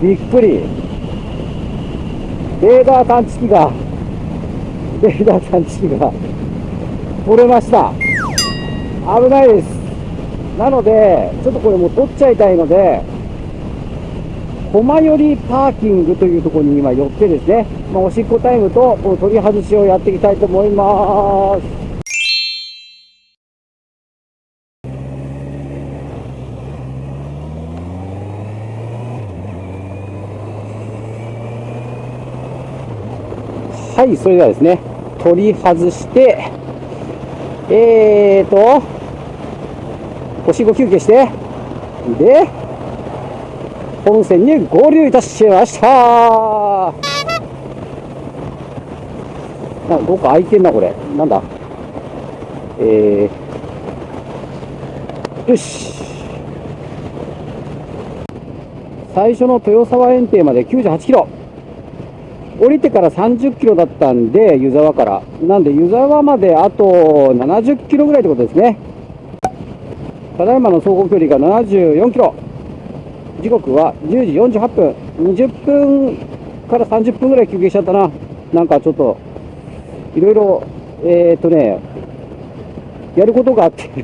びっくり。レーダー探知機が、レーダー探知機が取れました。危ないです。なので、ちょっとこれもう取っちゃいたいので、駒寄りパーキングというところに今寄ってですね、まあ、おしっこタイムと取り外しをやっていきたいと思います。はい、それではですね、取り外して、えーと、おしっこ休憩して、で、本線に合流いたしましたあ、どっか空いてんな、これ。なんだ？えー、よし。最初の豊沢園庭まで98キロ。降りてから30キロだったんで、湯沢から。なんで、湯沢まであと70キロぐらいってことですね。ただいまの走行距離が74キロ。時刻は10時48分。20分から30分ぐらい休憩しちゃったな。なんかちょっと、いろいろ、えー、っとね、やることがあって。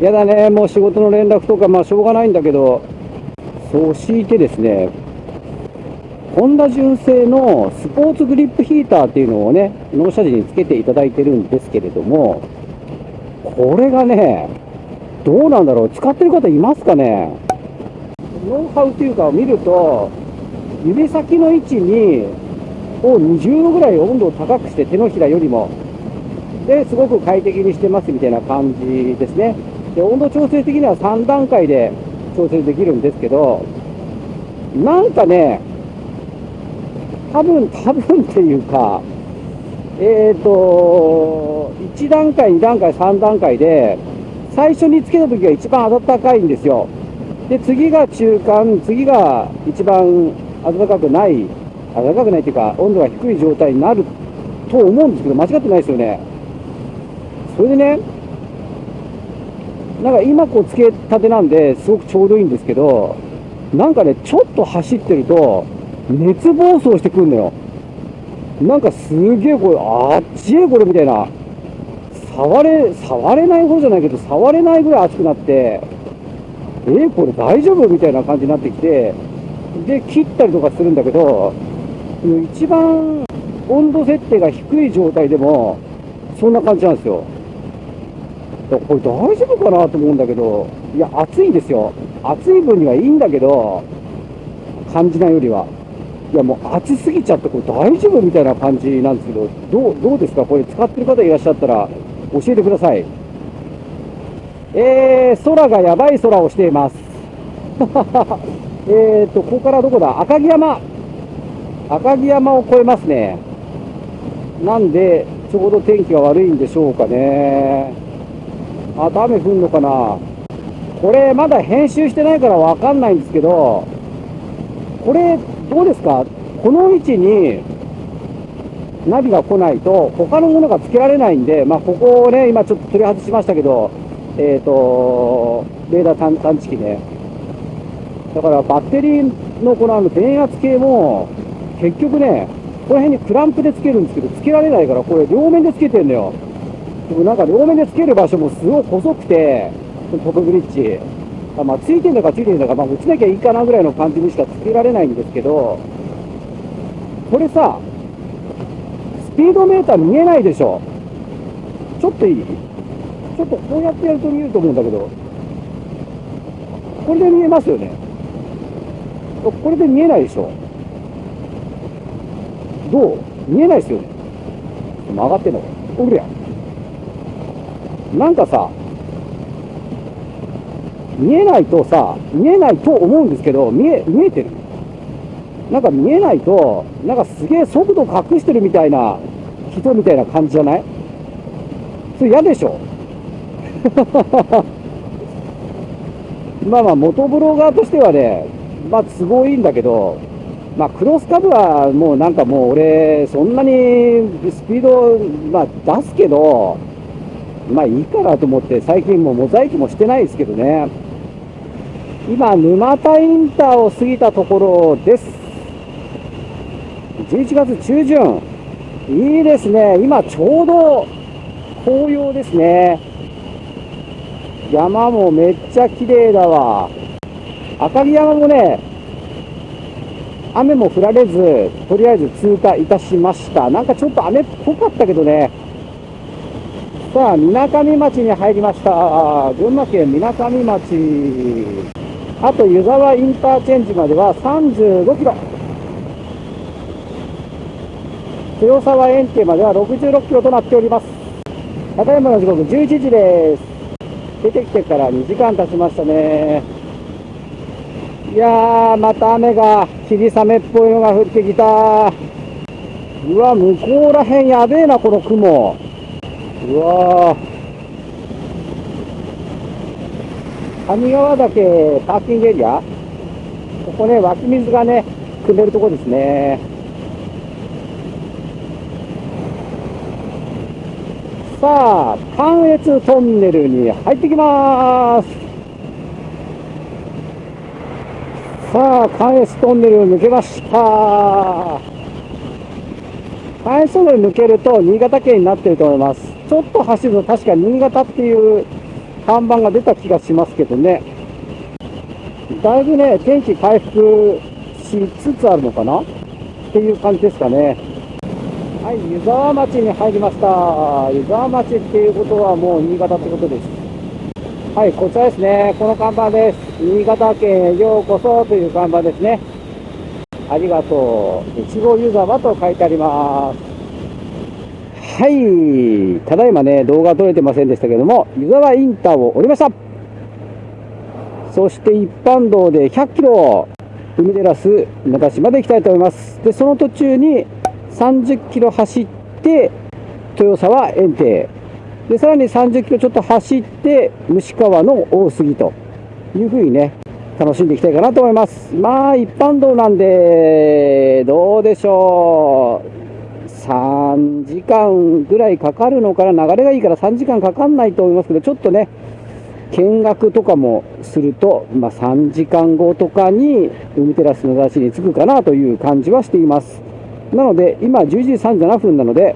やだね、もう仕事の連絡とか、まあしょうがないんだけど、そう強いてですね、ホンダ純正のスポーツグリップヒーターっていうのをね、納車時につけていただいてるんですけれども、これがね、どうなんだろう、使ってる方いますかね？ノウハウというかを見ると、指先の位置に、を20度ぐらい温度を高くして手のひらよりも、で、すごく快適にしてますみたいな感じですね。で、温度調整的には3段階で調整できるんですけど、なんかね、多分、多分っていうか、えっ、ー、と、1段階、2段階、3段階で、最初につけた時が一番暖かいんですよ。で、次が中間、次が一番暖かくない、暖かくないっていうか、温度が低い状態になると思うんですけど、間違ってないですよね。それでね、なんか今こうつけたてなんで、すごくちょうどいいんですけど、なんかね、ちょっと走ってると、熱暴走してくるのよ。なんかすげえこれ、あっちえこれみたいな。触れ、触れない方じゃないけど、触れないぐらい熱くなって、えー、これ大丈夫みたいな感じになってきて、で、切ったりとかするんだけど、一番温度設定が低い状態でも、そんな感じなんですよ。これ大丈夫かなと思うんだけど、いや、暑いんですよ。暑い分にはいいんだけど、感じないよりは。いや、もう暑すぎちゃって、これ大丈夫みたいな感じなんですけど、どう、どうですか？これ使ってる方いらっしゃったら教えてください。えー、空がやばい空をしています。えーと、ここからどこだ？赤城山。赤城山を越えますね。なんで、ちょうど天気が悪いんでしょうかね。あと雨降んのかな？これまだ編集してないからわかんないんですけど、これどうですか？この位置にナビが来ないと他のものがつけられないんで、まあ、ここをね、今ちょっと取り外しましたけど、えっ、ー、と、レーダー探知機ね。だからバッテリーのこのあの電圧計も結局ね、この辺にクランプでつけるんですけど、つけられないから、これ両面でつけてんのよ。でもなんか両面でつける場所もすごい細くて、トップブリッジ。まあ、ついてんだかついてんだか、まあ、打ちなきゃいいかなぐらいの感じにしかつけられないんですけど、これさ、スピードメーター見えないでしょ？ちょっといい？ちょっとこうやってやると見えると思うんだけど、これで見えますよね？これで見えないでしょ？どう？見えないですよね？曲がってんのおぐれや。なんかさ、見えないとさ、見えないと思うんですけど、見え、見えてる。なんか見えないと、なんかすげえ速度隠してるみたいな人みたいな感じじゃない？それ嫌でしょ？まあまあ、元ブロガーとしてはね、まあ都合いいんだけど、まあクロスカブはもうなんかもう俺、そんなにスピード、まあ出すけど、まあいいかなと思って、最近もうモザイクもしてないですけどね。今、沼田インターを過ぎたところです。11月中旬。いいですね。今、ちょうど紅葉ですね。山もめっちゃ綺麗だわ。赤城山もね、雨も降られず、とりあえず通過いたしました。なんかちょっと雨っぽかったけどね。さあ、みなかみ町に入りました。群馬県みなかみ町。あと湯沢インターチェンジまでは35キロ。豊沢園庭までは66キロとなっております。高山の時刻11時です。出てきてから2時間経ちましたね。いやー、また雨が霧雨っぽいのが降ってきた。うわ、向こうらへんやべえな、この雲。うわー。上川岳パーキングエリア、ここね、湧き水がね、汲んでるとこですね。さあ、関越トンネルに入ってきまーす。さあ、関越トンネルを抜けました。関越トンネル抜けると新潟県になってると思います。ちょっと走ると確か新潟っていう看板が出た気がしますけどね。だいぶね、天気回復しつつあるのかな？っていう感じですかね。はい、湯沢町に入りました。湯沢町っていうことはもう新潟ってことです。はい、こちらですね。この看板です。新潟県へようこそという看板ですね。ありがとう。いちご湯沢と書いてあります。はい。ただいまね、動画撮れてませんでしたけども、湯沢インターを降りました。そして一般道で100キロ、海テラス中島で行きたいと思います。で、その途中に30キロ走って、豊沢園庭。で、さらに30キロちょっと走って、虫川の大杉というふうにね、楽しんでいきたいかなと思います。まあ、一般道なんで、どうでしょう。3時間ぐらいかかるのかな、流れがいいから3時間かかんないと思いますけど、ちょっとね、見学とかもすると、まあ、3時間後とかに海テラスの雑誌に着くかなという感じはしています。なので、今11時37分なので、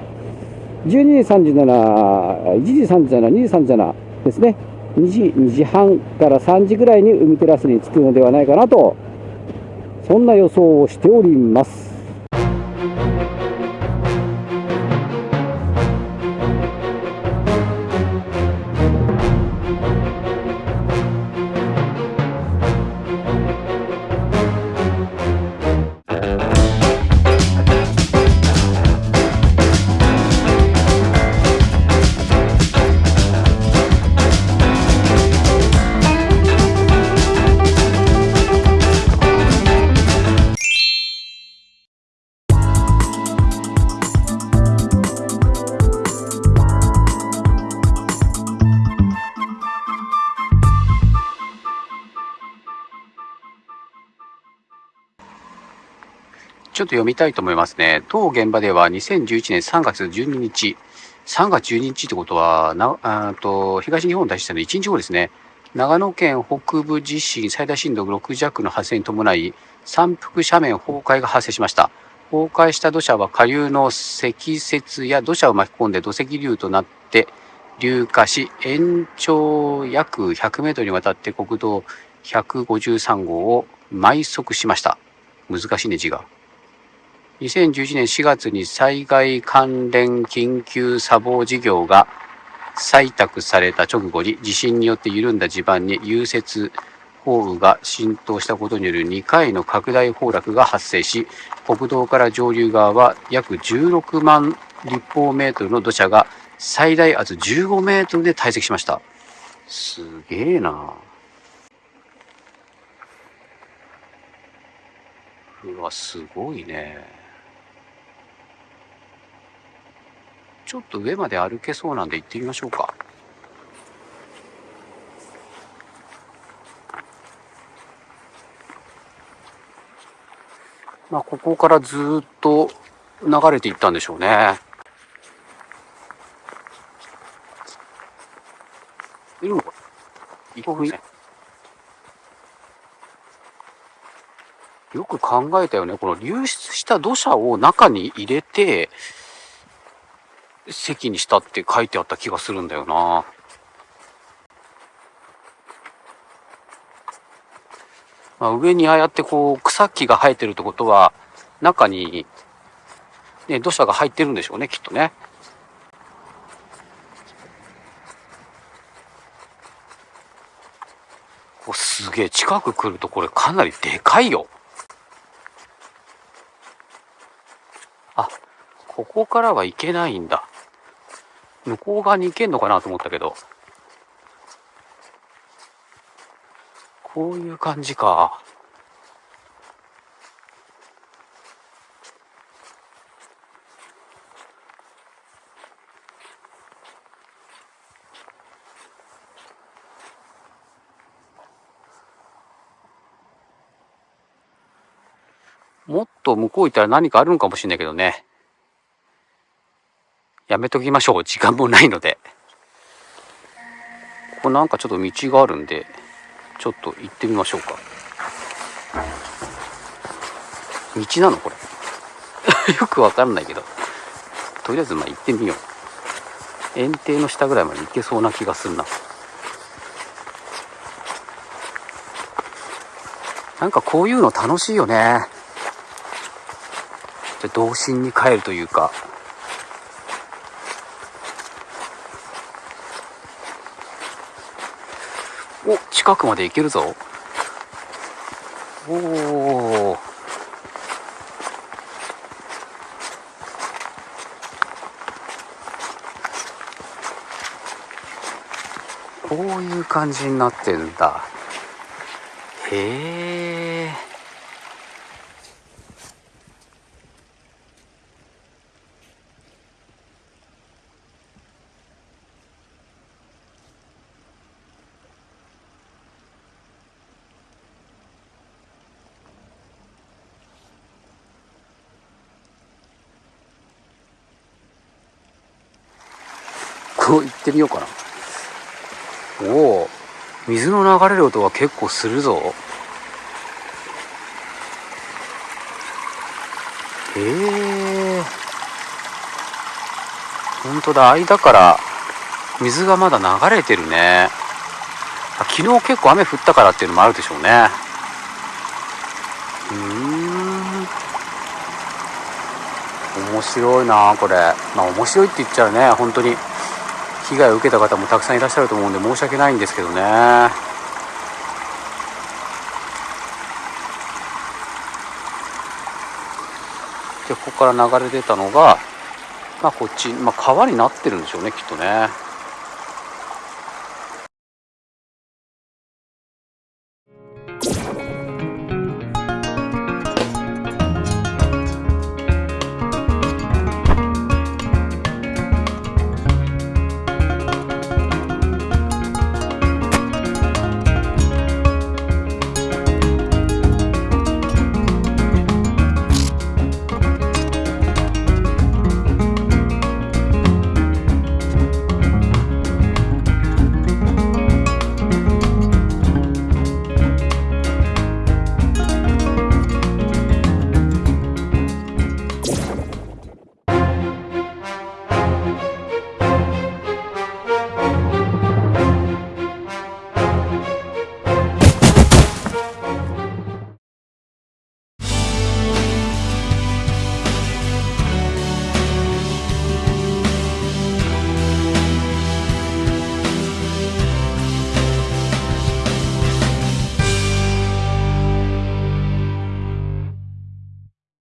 12時37、1時37、2時37ですね。2時、2時半から3時ぐらいに海テラスに着くのではないかなと、そんな予想をしております。ちょっと読みたいと思いますね。当現場では2011年3月12日、3月12日ってことは、なあと東日本大震災の1日後ですね。長野県北部地震最大震度6弱の発生に伴い、山腹斜面崩壊が発生しました。崩壊した土砂は下流の積雪や土砂を巻き込んで土石流となって流下し、延長約100メートルにわたって国道153号を埋塞しました。難しいね、字が。2011年4月に災害関連緊急砂防事業が採択された直後に地震によって緩んだ地盤に融雪降雨が浸透したことによる2回の拡大崩落が発生し国道から上流側は約16万立方メートルの土砂が最大圧15メートルで堆積しました。すげえな。うわすごいね。ちょっと上まで歩けそうなんで行ってみましょうか。まあ、ここからずっと流れていったんでしょうね。いるのか行こうね。よく考えたよね。この流出した土砂を中に入れて、席にしたって書いてあった気がするんだよな。まあ、上にああやってこう草木が生えてるってことは中に、ね、土砂が入ってるんでしょうねきっとね。おすげえ近く来るとこれかなりでかいよ。あここからは行けないんだ。向こう側に行けんのかなと思ったけど。こういう感じか。もっと向こう行ったら何かあるのかもしれないけどね。やめときましょう。時間もないので。ここなんかちょっと道があるんで、ちょっと行ってみましょうか。道なのこれ。よくわかんないけど。とりあえずまあ行ってみよう。園庭の下ぐらいまで行けそうな気がするな。なんかこういうの楽しいよね。じゃ童心に帰るというか。お、近くまで行けるぞ。おお。こういう感じになってんだ。へえ。行ってみようかな。おお、水の流れる音が結構するぞ。へえ。本当だ、間から水がまだ流れてるね。昨日結構雨降ったからっていうのもあるでしょうね。うん。面白いなこれ。まあ面白いって言っちゃうね、本当に。被害を受けた方もたくさんいらっしゃると思うんで申し訳ないんですけどね。でここから流れ出たのがまあこっち、まあ、川になってるんでしょうねきっとね。